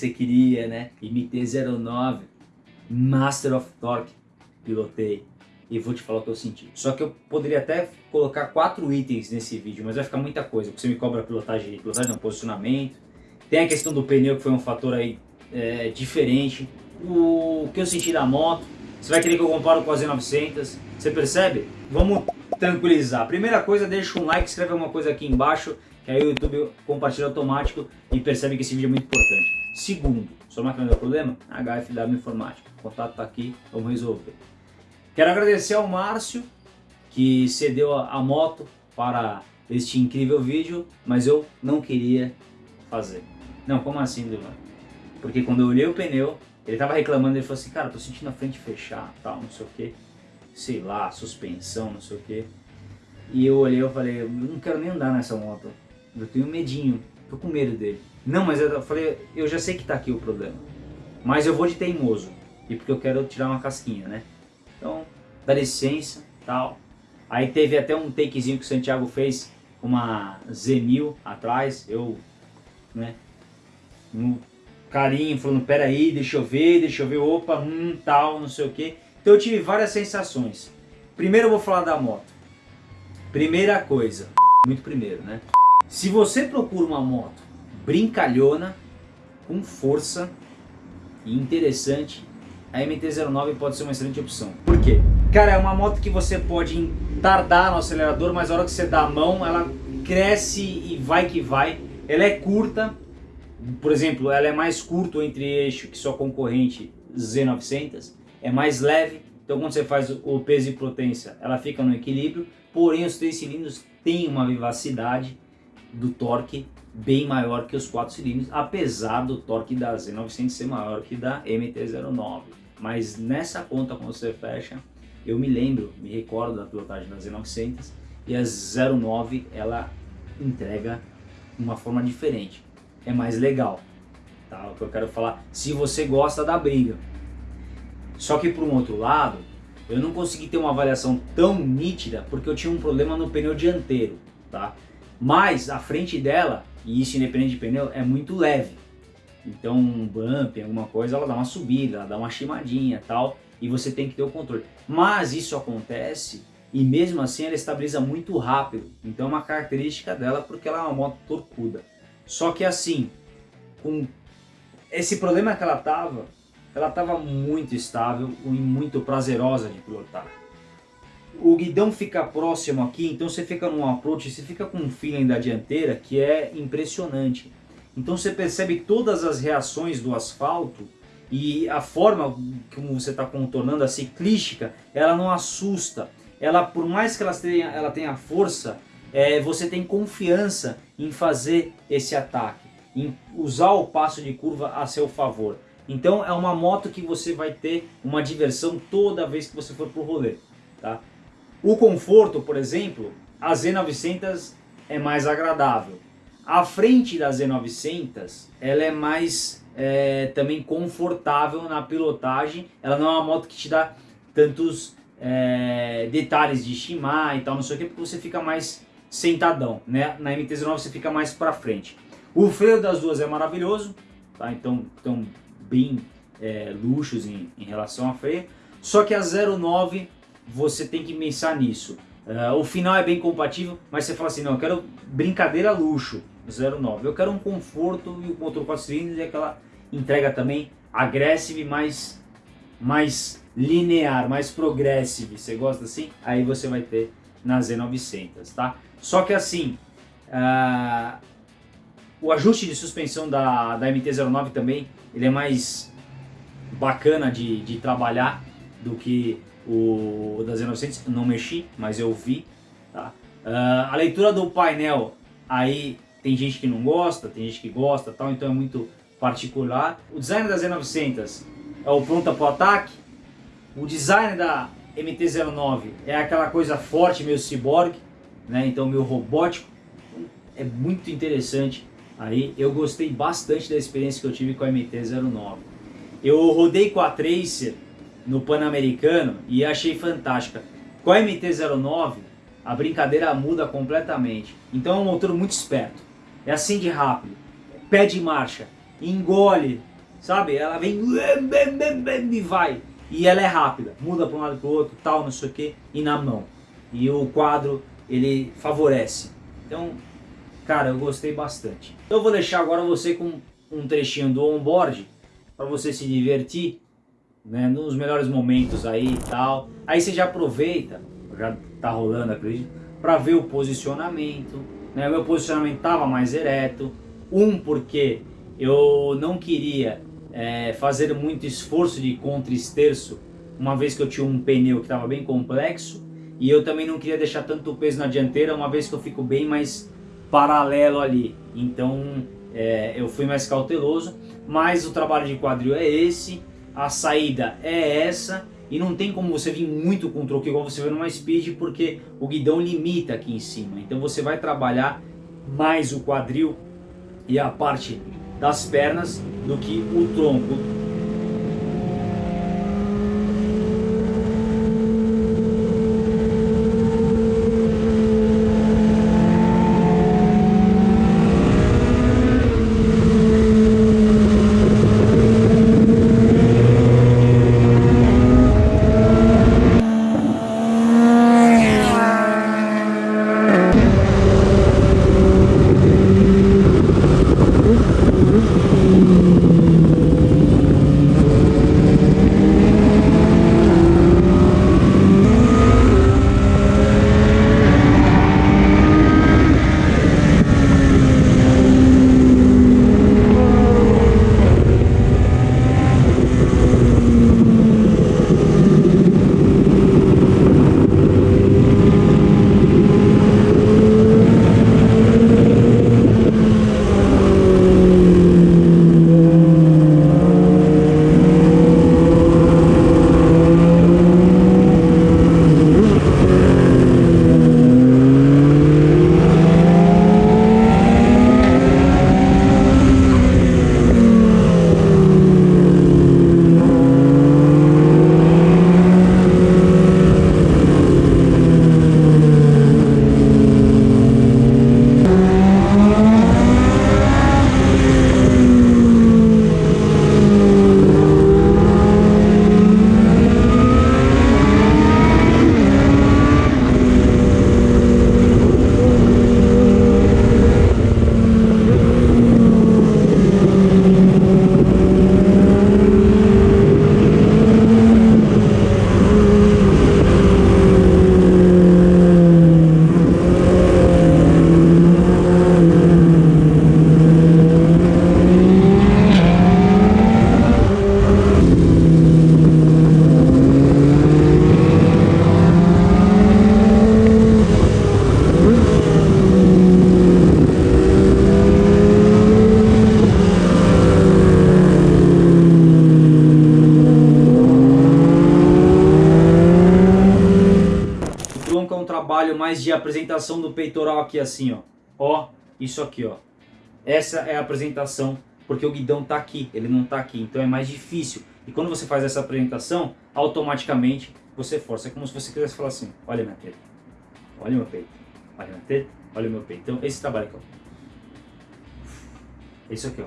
você queria, né? MT-09, Master of Torque, pilotei. E vou te falar o que eu senti. Só que eu poderia até colocar quatro itens nesse vídeo, mas vai ficar muita coisa. Porque você me cobra pilotagem, pilotagem não, posicionamento. Tem a questão do pneu, que foi um fator aí é, diferente. O que eu senti da moto. Você vai querer que eu comparo com a Z900. Você percebe? Vamos tranquilizar. Primeira coisa, deixa um like, escreve alguma coisa aqui embaixo que aí o YouTube compartilha automático e percebe que esse vídeo é muito importante. Segundo, sua máquina deu problema? HFW Informática. O contato está aqui, vamos resolver. Quero agradecer ao Márcio, que cedeu a, moto para este incrível vídeo, mas eu não queria fazer. Não, como assim, Duvan? Porque quando eu olhei o pneu, ele tava reclamando, ele falou assim, cara, tô sentindo a frente fechar, tal, não sei o que, sei lá, suspensão, não sei o que. E eu olhei e falei, eu não quero nem andar nessa moto. Eu tenho medinho, tô com medo dele. Não, mas eu falei, eu já sei que tá aqui o problema. Mas eu vou de teimoso. E porque eu quero tirar uma casquinha, né? Então, dá licença, tal. Aí teve até um takezinho que o Santiago fez, uma Z1000 atrás. Eu, né? No carinho, falando, peraí, deixa eu ver, deixa eu ver, opa, hum, tal, não sei o que. Então eu tive várias sensações. Primeiro eu vou falar da moto. Primeira coisa, muito primeiro, né? Se você procura uma moto brincalhona, com força e interessante, a MT-09 pode ser uma excelente opção. Por quê? Cara, é uma moto que você pode tardar no acelerador, mas a hora que você dá a mão, ela cresce e vai que vai. Ela é curta, por exemplo, ela é mais curto entre eixo que sua concorrente Z900, é mais leve, então quando você faz o peso e potência, ela fica no equilíbrio, porém os três cilindros têm uma vivacidade do torque bem maior que os 4 cilindros, apesar do torque da Z900 ser maior que da MT-09. Mas nessa conta, quando você fecha, eu me lembro, me recordo da pilotagem da Z900 e a 09 ela entrega uma forma diferente. É mais legal, tá? O que eu quero falar, se você gosta da briga. Só que por um outro lado, eu não consegui ter uma avaliação tão nítida porque eu tinha um problema no pneu dianteiro, tá? Mas a frente dela, e isso independente de pneu, é muito leve. Então um bump, alguma coisa, ela dá uma subida, ela dá uma chimadinha tal, e você tem que ter o controle. Mas isso acontece e mesmo assim ela estabiliza muito rápido. Então é uma característica dela porque ela é uma moto torcuda. Só que assim, com esse problema que ela tava, ela tava muito estável e muito prazerosa de pilotar o guidão fica próximo aqui, então você fica num approach, você fica com um feeling da dianteira que é impressionante. Então você percebe todas as reações do asfalto e a forma como você está contornando, a ciclística, ela não assusta. Ela, por mais que ela tenha, ela tenha força, é, você tem confiança em fazer esse ataque, em usar o passo de curva a seu favor. Então é uma moto que você vai ter uma diversão toda vez que você for pro rolê. Tá? O conforto, por exemplo, a Z900 é mais agradável. A frente da Z900 ela é mais é, também confortável na pilotagem. Ela não é uma moto que te dá tantos é, detalhes de estimar e tal, não sei o que, porque você fica mais sentadão. Né? Na MT-09 você fica mais para frente. O freio das duas é maravilhoso, tá? então estão bem é, luxos em, em relação a freio. Só que a 09 você tem que pensar nisso. Uh, o final é bem compatível, mas você fala assim, não, eu quero brincadeira luxo, 09. Eu quero um conforto e o motor 4 cilindros e aquela entrega também agressiva mais, mais linear, mais progressive. Você gosta assim? Aí você vai ter na Z900, tá? Só que assim, uh, o ajuste de suspensão da, da MT-09 também, ele é mais bacana de, de trabalhar do que o da Z900, não mexi, mas eu vi. Tá? Uh, a leitura do painel, aí tem gente que não gosta, tem gente que gosta, tal, então é muito particular. O design da Z900 é o pronta para o ataque. O design da MT-09 é aquela coisa forte, meio cyborg, né? então meio robótico. É muito interessante. Aí eu gostei bastante da experiência que eu tive com a MT-09. Eu rodei com a Tracer no Pan-Americano e achei fantástica. Com a MT-09, a brincadeira muda completamente. Então é um motor muito esperto. É assim de rápido. Pé de marcha, engole sabe? Ela vem e vai. E ela é rápida, muda para um lado para o outro, tal, não sei o que, e na mão. E o quadro, ele favorece. Então, cara, eu gostei bastante. Então eu vou deixar agora você com um trechinho do onboard, para você se divertir, né, nos melhores momentos aí e tal. Aí você já aproveita, já tá rolando, acredito, para ver o posicionamento. Né? O meu posicionamento tava mais ereto. Um, porque eu não queria é, fazer muito esforço de contra-esterço, uma vez que eu tinha um pneu que estava bem complexo, e eu também não queria deixar tanto peso na dianteira, uma vez que eu fico bem mais paralelo ali. Então é, eu fui mais cauteloso, mas o trabalho de quadril é esse, a saída é essa, e não tem como você vir muito com troco igual você vê numa speed, porque o guidão limita aqui em cima. Então você vai trabalhar mais o quadril e a parte das pernas do que o tronco apresentação do peitoral aqui assim, ó. Ó, isso aqui, ó. Essa é a apresentação, porque o guidão tá aqui, ele não tá aqui, então é mais difícil. E quando você faz essa apresentação, automaticamente você força. É como se você quisesse falar assim, olha minha teta, olha meu peito, olha minha teta, olha meu peito. Então esse trabalho aqui, ó. Isso aqui, ó.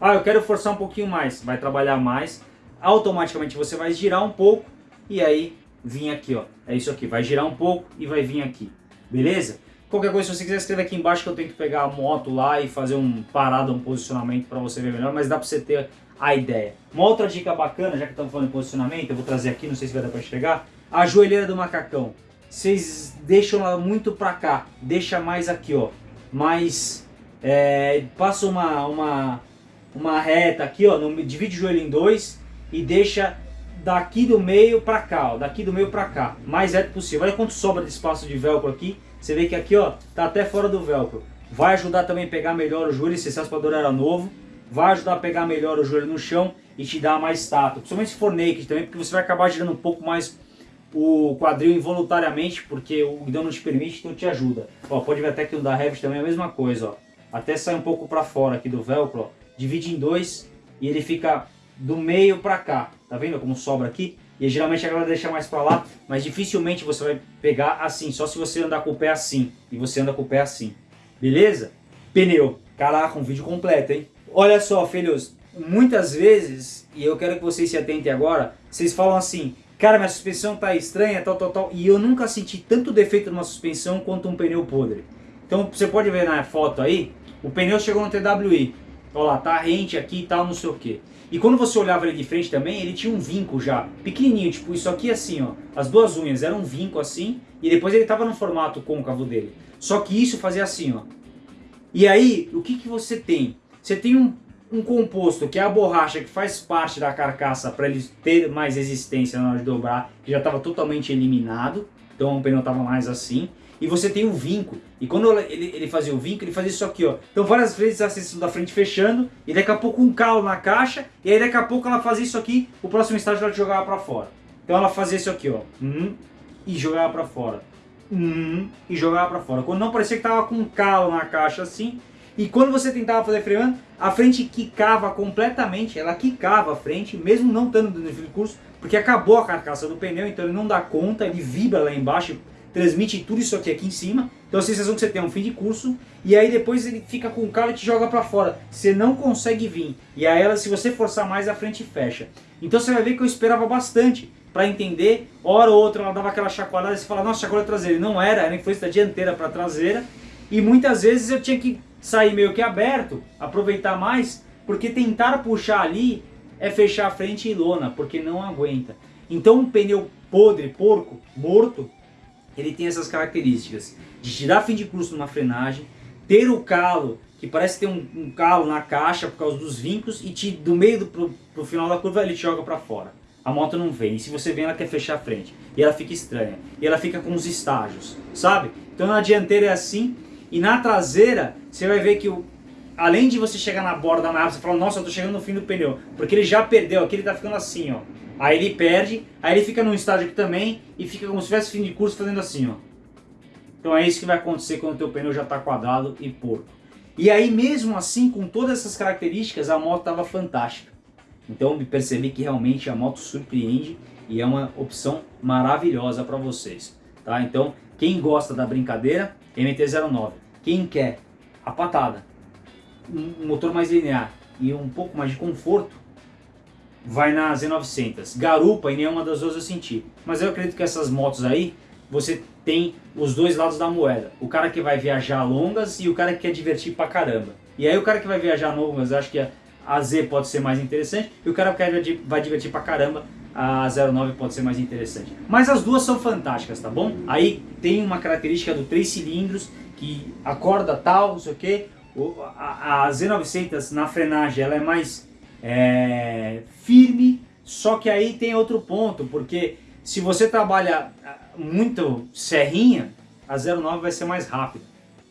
Ah, eu quero forçar um pouquinho mais, vai trabalhar mais. Automaticamente você vai girar um pouco e aí vir aqui, ó. É isso aqui, vai girar um pouco e vai vir aqui, beleza? Qualquer coisa, se você quiser escrever aqui embaixo que eu tenho que pegar a moto lá e fazer um parado, um posicionamento para você ver melhor, mas dá para você ter a ideia. Uma outra dica bacana, já que estamos falando em posicionamento, eu vou trazer aqui, não sei se vai dar para enxergar, a joelheira do macacão. Vocês deixam ela muito para cá, deixa mais aqui, ó, mais, é, passa uma, uma, uma reta aqui, ó, no, divide o joelho em dois e deixa daqui do meio para cá, ó, daqui do meio para cá, mais reto possível. Olha quanto sobra de espaço de velcro aqui. Você vê que aqui, ó, tá até fora do velcro. Vai ajudar também a pegar melhor o joelho, se esse raspador era novo. Vai ajudar a pegar melhor o joelho no chão e te dar mais tato. Principalmente se for naked também, porque você vai acabar girando um pouco mais o quadril involuntariamente, porque o guidão não te permite, então te ajuda. Ó, pode ver até que o da Revit também é a mesma coisa, ó. Até sai um pouco para fora aqui do velcro, ó. Divide em dois e ele fica do meio para cá. Tá vendo como sobra aqui? E geralmente a galera deixa mais para lá, mas dificilmente você vai pegar assim, só se você andar com o pé assim. E você anda com o pé assim. Beleza? Pneu. Caraca, um vídeo completo, hein? Olha só, filhos. muitas vezes, e eu quero que vocês se atentem agora, vocês falam assim, cara, minha suspensão tá estranha, tal, tal, tal, e eu nunca senti tanto defeito numa suspensão quanto um pneu podre. Então você pode ver na foto aí, o pneu chegou no TWI, olha lá, tá rente aqui e tal, não sei o que. E quando você olhava ele de frente também, ele tinha um vinco já, pequenininho, tipo isso aqui assim, ó. As duas unhas eram um vinco assim, e depois ele tava no formato côncavo dele. Só que isso fazia assim, ó. E aí, o que que você tem? Você tem um, um composto que é a borracha que faz parte da carcaça para ele ter mais resistência na hora de dobrar, que já estava totalmente eliminado, então o pneu estava mais assim e você tem o vinco. E quando ele, ele fazia o vinco, ele fazia isso aqui, ó. Então várias vezes a seção da frente fechando, e daqui a pouco um calo na caixa, e aí daqui a pouco ela fazia isso aqui, o próximo estágio ela jogava para fora. Então ela fazia isso aqui, ó. Hum, e jogava para fora. Hum, e jogava para fora. Quando não parecia que tava com um calo na caixa assim, e quando você tentava fazer freando, a frente quicava completamente, ela quicava a frente, mesmo não estando no curso, porque acabou a carcaça do pneu, então ele não dá conta, ele vibra lá embaixo transmite tudo isso aqui aqui em cima. Então a sensação que você tem é um fim de curso. E aí depois ele fica com o calo e te joga para fora. Você não consegue vir. E aí ela, se você forçar mais, a frente fecha. Então você vai ver que eu esperava bastante para entender. Hora ou outra ela dava aquela chacoalhada e você fala, nossa, chacoalha traseira. E não era, era influência da dianteira para traseira. E muitas vezes eu tinha que sair meio que aberto, aproveitar mais, porque tentar puxar ali é fechar a frente e lona, porque não aguenta. Então um pneu podre, porco, morto, ele tem essas características de te dar fim de curso numa frenagem, ter o calo, que parece ter um, um calo na caixa por causa dos vincos, e te, do meio do, pro, pro final da curva ele te joga para fora. A moto não vem, e se você vem ela quer fechar a frente, e ela fica estranha, e ela fica com os estágios, sabe? Então na dianteira é assim, e na traseira você vai ver que o, além de você chegar na borda da manobra, você fala, nossa, eu tô chegando no fim do pneu, porque ele já perdeu, aqui ele tá ficando assim, ó. Aí ele perde, aí ele fica num estágio aqui também e fica como se tivesse fim de curso fazendo assim, ó. Então é isso que vai acontecer quando o teu pneu já está quadrado e porco. E aí mesmo assim, com todas essas características, a moto estava fantástica. Então percebi que realmente a moto surpreende e é uma opção maravilhosa para vocês. Tá? Então quem gosta da brincadeira, MT-09. Quem quer a patada, um motor mais linear e um pouco mais de conforto, vai na Z900. Garupa em nenhuma das duas eu senti. Mas eu acredito que essas motos aí, você tem os dois lados da moeda. O cara que vai viajar longas e o cara que quer divertir pra caramba. E aí o cara que vai viajar longas, acho que a Z pode ser mais interessante. E o cara que vai divertir pra caramba, a 09 pode ser mais interessante. Mas as duas são fantásticas, tá bom? Aí tem uma característica do 3 cilindros, que acorda tal, não sei o que. A, a Z900 na frenagem ela é mais é, firme, só que aí tem outro ponto, porque se você trabalha ah, muito serrinha, a 09 vai ser mais rápida.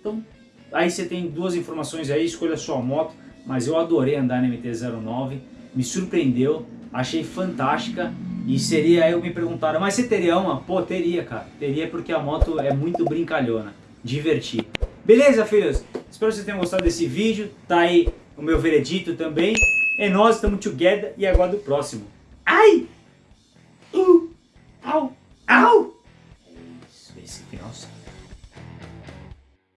Então, aí você tem duas informações aí, escolha a sua moto, mas eu adorei andar na MT-09, me surpreendeu, achei fantástica e seria aí eu me perguntaram, mas você teria uma? Pô, teria, cara. Teria porque a moto é muito brincalhona, divertida. Beleza, filhos? Espero que vocês tenham gostado desse vídeo. Tá aí o meu veredito também. É nós, estamos together e agora do próximo. Ai!